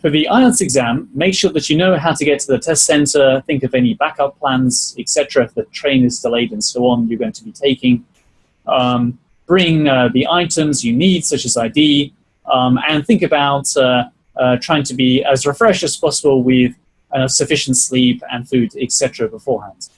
For the IELTS exam, make sure that you know how to get to the test center, think of any backup plans, etc. If the train is delayed and so on, you're going to be taking. Um, bring uh, the items you need, such as ID, um, and think about uh, uh, trying to be as refreshed as possible with uh, sufficient sleep and food, etc. beforehand.